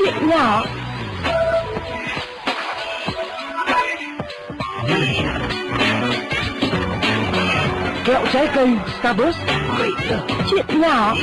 Chuyện nhỏ. Kẹo trái cây Starburst. Chuyện nhỏ.